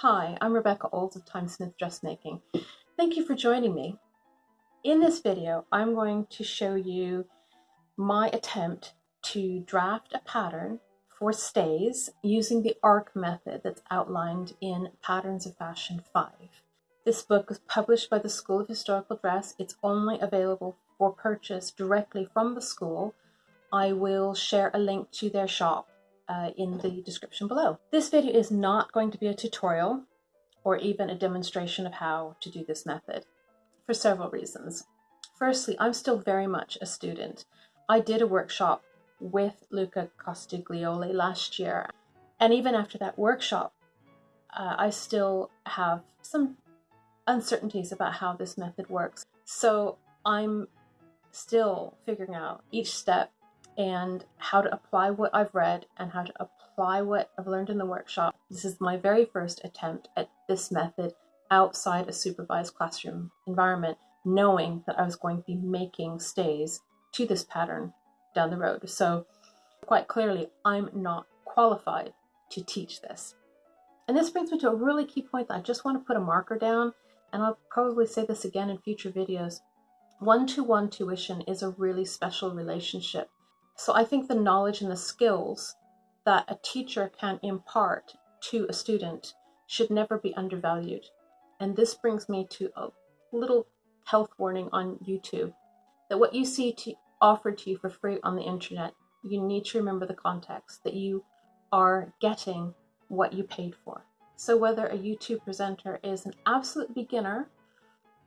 Hi, I'm Rebecca Olds of Timesmith Dressmaking. Thank you for joining me. In this video, I'm going to show you my attempt to draft a pattern for stays using the ARC method that's outlined in Patterns of Fashion 5. This book was published by the School of Historical Dress. It's only available for purchase directly from the school. I will share a link to their shop uh, in the description below. This video is not going to be a tutorial or even a demonstration of how to do this method for several reasons. Firstly, I'm still very much a student. I did a workshop with Luca Costigliolo last year, and even after that workshop, uh, I still have some uncertainties about how this method works. So I'm still figuring out each step and how to apply what I've read and how to apply what I've learned in the workshop. This is my very first attempt at this method outside a supervised classroom environment, knowing that I was going to be making stays to this pattern down the road. So quite clearly, I'm not qualified to teach this. And this brings me to a really key point that I just want to put a marker down, and I'll probably say this again in future videos. One-to-one -one tuition is a really special relationship so I think the knowledge and the skills that a teacher can impart to a student should never be undervalued. And this brings me to a little health warning on YouTube that what you see to, offered to you for free on the internet, you need to remember the context that you are getting what you paid for. So whether a YouTube presenter is an absolute beginner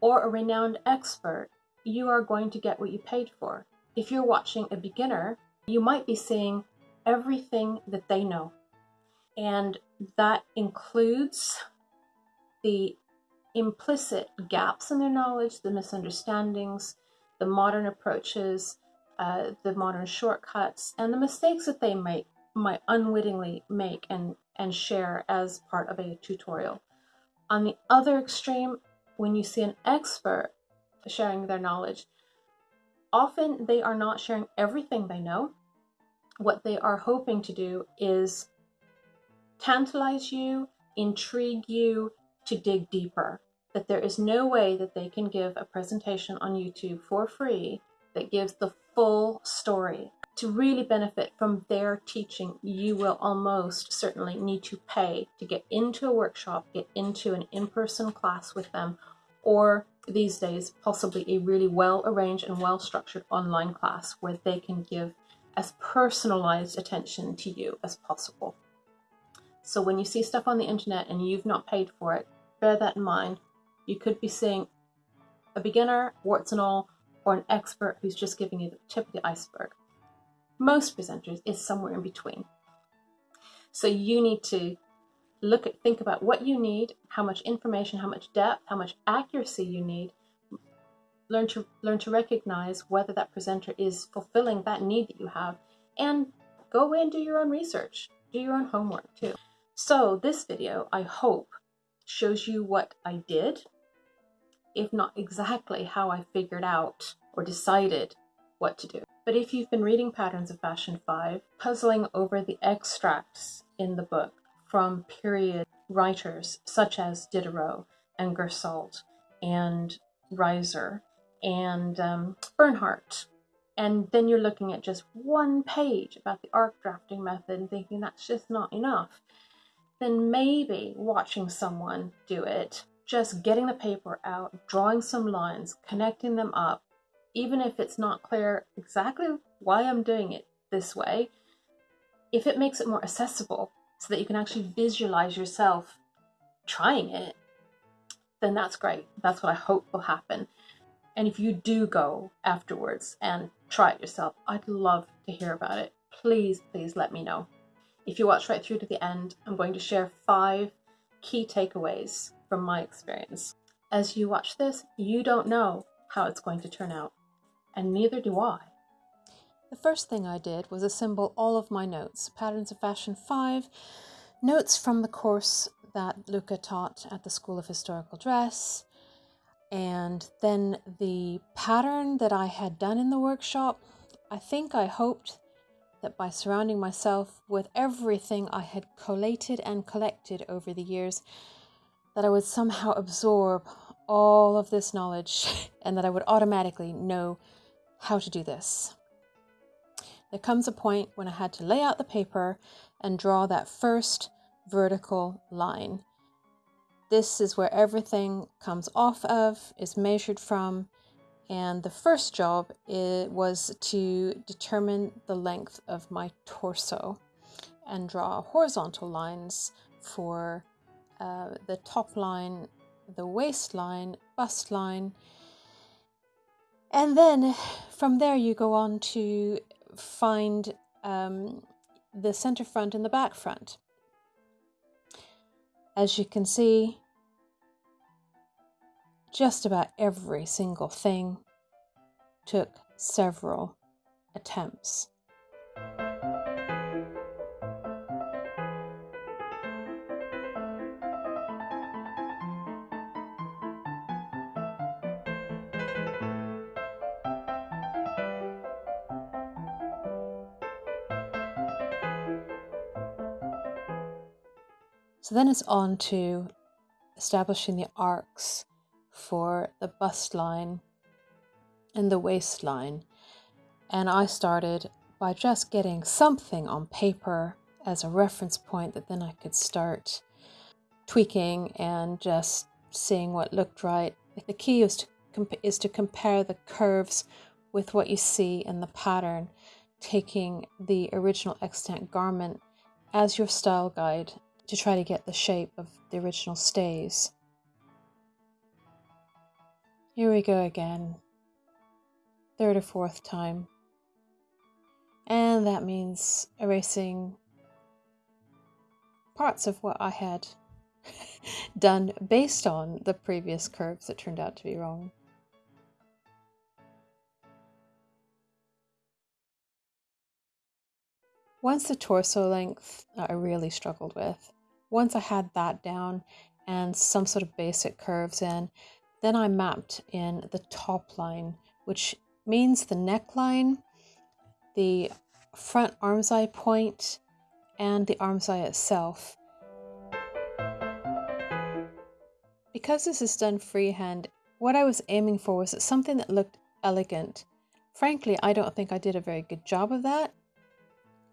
or a renowned expert, you are going to get what you paid for. If you're watching a beginner, you might be seeing everything that they know. And that includes the implicit gaps in their knowledge, the misunderstandings, the modern approaches, uh, the modern shortcuts, and the mistakes that they might, might unwittingly make and, and share as part of a tutorial. On the other extreme, when you see an expert sharing their knowledge, Often they are not sharing everything they know. What they are hoping to do is tantalize you, intrigue you to dig deeper. That there is no way that they can give a presentation on YouTube for free that gives the full story. To really benefit from their teaching, you will almost certainly need to pay to get into a workshop, get into an in-person class with them, or these days possibly a really well arranged and well structured online class where they can give as personalized attention to you as possible. So when you see stuff on the internet and you've not paid for it, bear that in mind. You could be seeing a beginner, warts and all, or an expert who's just giving you the tip of the iceberg. Most presenters is somewhere in between. So you need to look at think about what you need how much information how much depth how much accuracy you need. Learn to learn to recognize whether that presenter is fulfilling that need that you have and go away and do your own research do your own homework too. So this video i hope shows you what i did if not exactly how i figured out or decided what to do. But if you've been reading patterns of fashion 5 puzzling over the extracts in the book from period writers such as Diderot and Garsault and Reiser and um, Bernhardt. And then you're looking at just one page about the arc drafting method and thinking that's just not enough. Then maybe watching someone do it, just getting the paper out, drawing some lines, connecting them up, even if it's not clear exactly why I'm doing it this way, if it makes it more accessible so that you can actually visualize yourself trying it, then that's great. That's what I hope will happen. And if you do go afterwards and try it yourself, I'd love to hear about it. Please, please let me know. If you watch right through to the end, I'm going to share five key takeaways from my experience. As you watch this, you don't know how it's going to turn out, and neither do I. The first thing I did was assemble all of my notes, Patterns of Fashion 5, notes from the course that Luca taught at the School of Historical Dress, and then the pattern that I had done in the workshop. I think I hoped that by surrounding myself with everything I had collated and collected over the years, that I would somehow absorb all of this knowledge and that I would automatically know how to do this. There comes a point when I had to lay out the paper and draw that first vertical line. This is where everything comes off of, is measured from, and the first job it was to determine the length of my torso and draw horizontal lines for uh, the top line, the waistline, bust line, and then from there you go on to find um, the center front and the back front. As you can see, just about every single thing took several attempts. So then it's on to establishing the arcs for the bust line and the waistline. And I started by just getting something on paper as a reference point that then I could start tweaking and just seeing what looked right. The key is to, is to compare the curves with what you see in the pattern, taking the original extant garment as your style guide to try to get the shape of the original stays. Here we go again, third or fourth time. And that means erasing parts of what I had done based on the previous curves that turned out to be wrong. Once the torso length I really struggled with. Once I had that down and some sort of basic curves in, then I mapped in the top line, which means the neckline, the front armscye point, and the armscye itself. Because this is done freehand, what I was aiming for was something that looked elegant. Frankly, I don't think I did a very good job of that,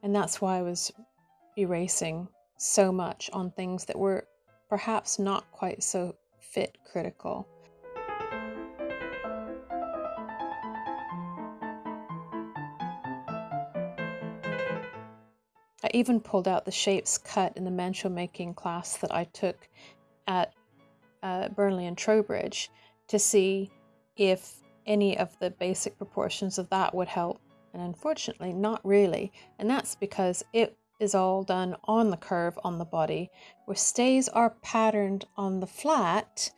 and that's why I was erasing so much on things that were perhaps not quite so fit critical. I even pulled out the shapes cut in the mantua making class that I took at uh, Burnley and Trowbridge to see if any of the basic proportions of that would help. And unfortunately, not really. And that's because it is all done on the curve on the body, where stays are patterned on the flat,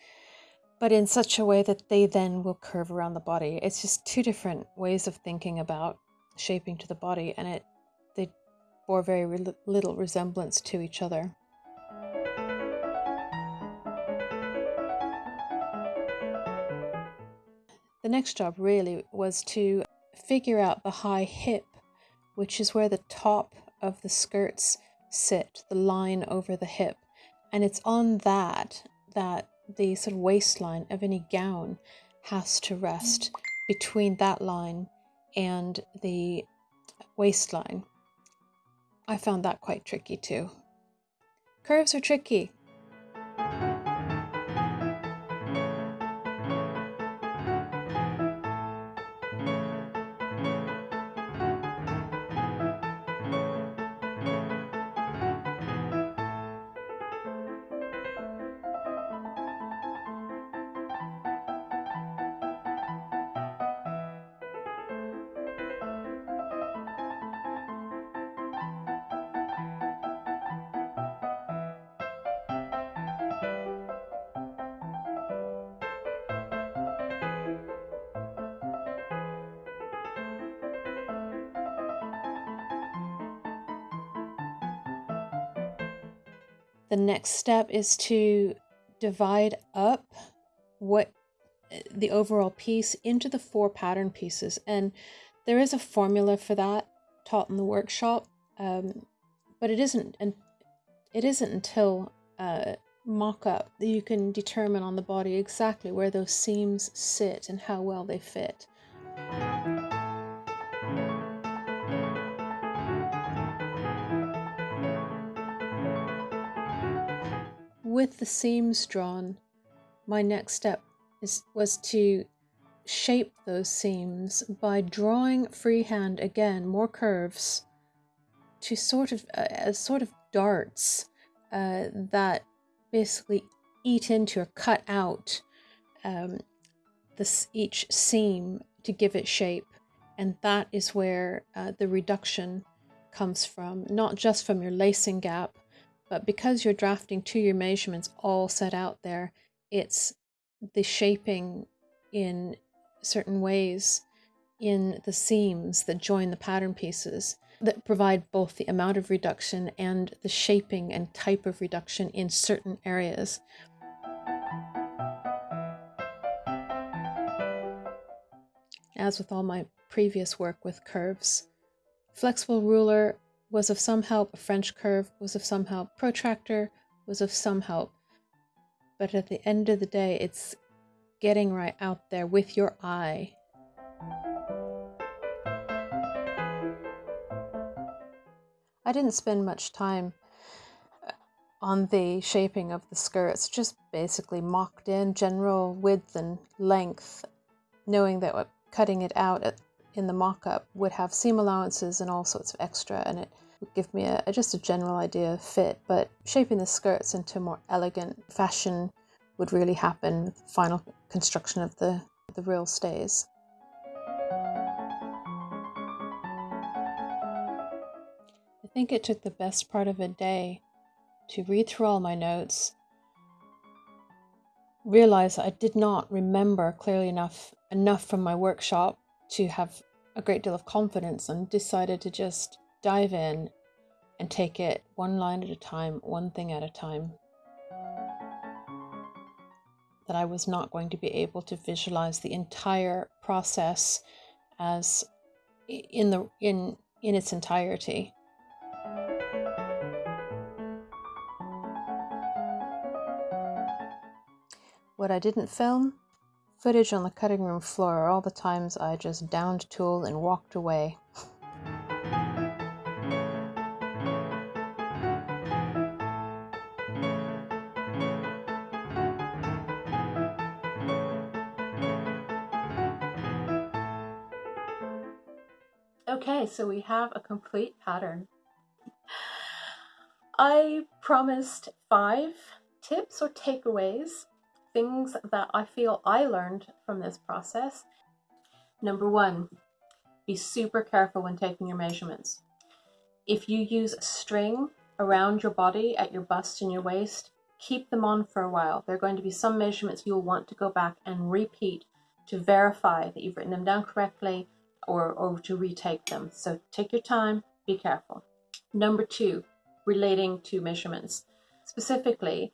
but in such a way that they then will curve around the body. It's just two different ways of thinking about shaping to the body, and it they bore very re little resemblance to each other. The next job really was to figure out the high hip, which is where the top of the skirts sit, the line over the hip. And it's on that that the sort of waistline of any gown has to rest between that line and the waistline. I found that quite tricky too. Curves are tricky. The next step is to divide up what the overall piece into the four pattern pieces. And there is a formula for that taught in the workshop, um, but it isn't, and it isn't until uh, mock-up, that you can determine on the body exactly where those seams sit and how well they fit. With the seams drawn, my next step is, was to shape those seams by drawing freehand again more curves to sort of uh, as sort of darts uh, that basically eat into or cut out um, this each seam to give it shape. And that is where uh, the reduction comes from not just from your lacing gap but because you're drafting to your measurements all set out there it's the shaping in certain ways in the seams that join the pattern pieces that provide both the amount of reduction and the shaping and type of reduction in certain areas. As with all my previous work with curves, flexible ruler was of some help, a French curve was of some help, protractor was of some help. But at the end of the day, it's getting right out there with your eye. I didn't spend much time uh, on the shaping of the skirts, just basically mocked in general width and length, knowing that cutting it out in the mock-up would have seam allowances and all sorts of extra and it would give me a, just a general idea of fit, but shaping the skirts into more elegant fashion would really happen with the final construction of the, the real stays. I think it took the best part of a day to read through all my notes, realize I did not remember clearly enough enough from my workshop to have a great deal of confidence and decided to just dive in and take it one line at a time, one thing at a time that I was not going to be able to visualize the entire process as in the in in its entirety. What I didn't film, footage on the cutting room floor, all the times I just downed tool and walked away. Okay, so we have a complete pattern. I promised five tips or takeaways, things that I feel I learned from this process. Number one, be super careful when taking your measurements. If you use a string around your body at your bust and your waist, keep them on for a while. There are going to be some measurements you'll want to go back and repeat to verify that you've written them down correctly or, or to retake them. So take your time, be careful. Number two, relating to measurements. Specifically,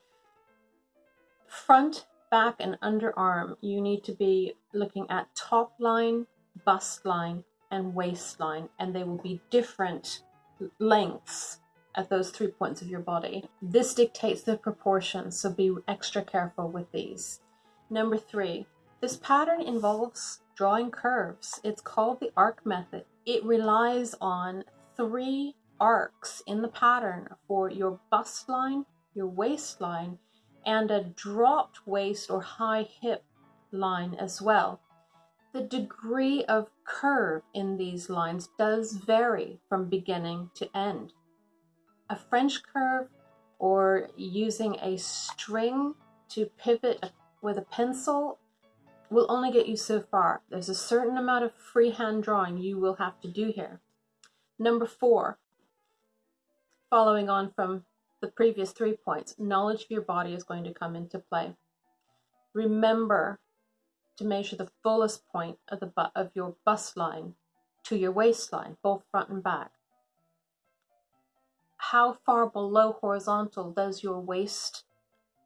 front, back, and underarm, you need to be looking at top line, bust line, and waistline, and they will be different lengths at those three points of your body. This dictates the proportions, so be extra careful with these. Number three, this pattern involves drawing curves. It's called the arc method. It relies on three arcs in the pattern for your bust line, your waistline, and a dropped waist or high hip line as well. The degree of curve in these lines does vary from beginning to end. A French curve or using a string to pivot with a pencil will only get you so far. There's a certain amount of freehand drawing you will have to do here. Number four, following on from the previous three points, knowledge of your body is going to come into play. Remember to measure the fullest point of, the of your bust line to your waistline, both front and back. How far below horizontal does your waist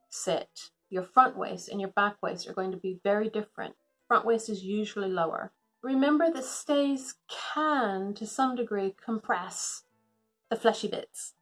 sit? Your front waist and your back waist are going to be very different. Front waist is usually lower. Remember the stays can, to some degree, compress the fleshy bits.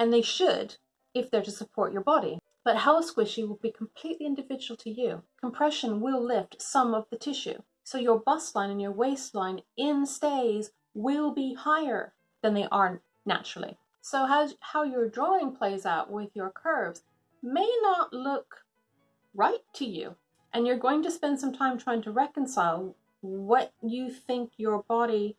And they should if they're to support your body. But how squishy will be completely individual to you. Compression will lift some of the tissue. So your bust line and your waistline in stays will be higher than they are naturally. So how, how your drawing plays out with your curves may not look right to you. And you're going to spend some time trying to reconcile what you think your body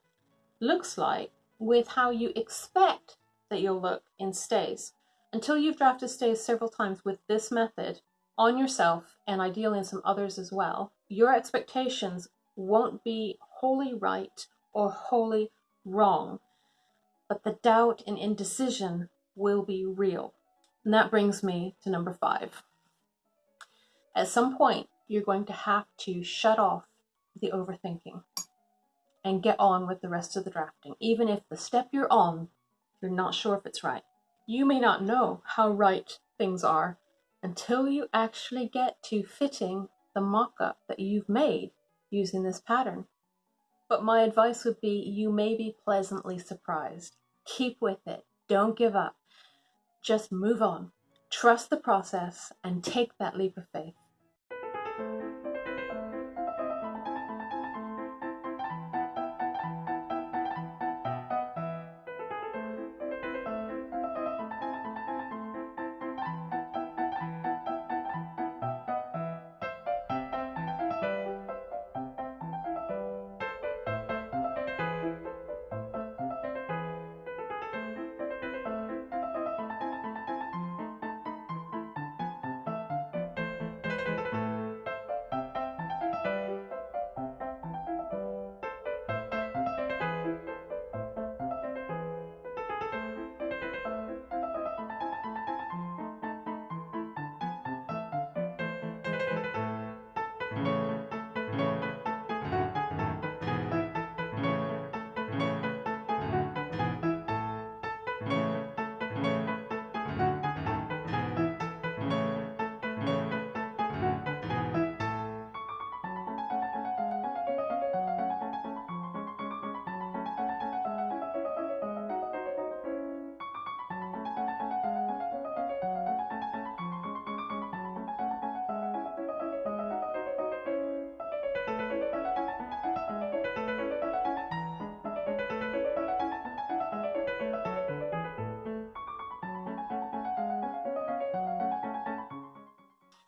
looks like with how you expect that you'll look in stays. Until you've drafted stays several times with this method on yourself and ideally in some others as well, your expectations won't be wholly right or wholly wrong, but the doubt and indecision will be real. And that brings me to number five. At some point, you're going to have to shut off the overthinking and get on with the rest of the drafting, even if the step you're on, you're not sure if it's right. You may not know how right things are until you actually get to fitting the mock-up that you've made using this pattern. But my advice would be you may be pleasantly surprised. Keep with it. Don't give up. Just move on. Trust the process and take that leap of faith.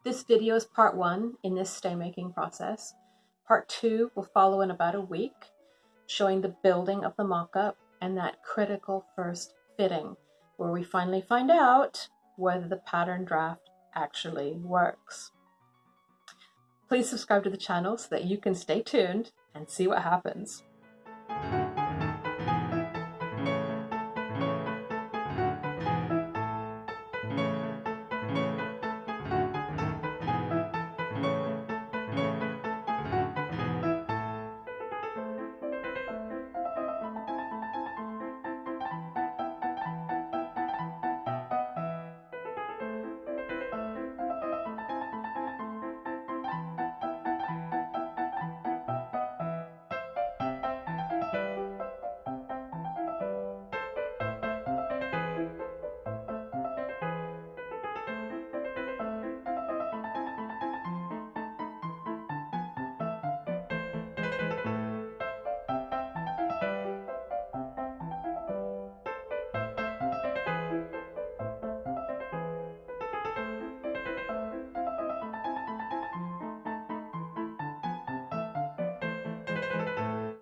This video is part one in this stay making process. Part two will follow in about a week, showing the building of the mock-up and that critical first fitting, where we finally find out whether the pattern draft actually works. Please subscribe to the channel so that you can stay tuned and see what happens.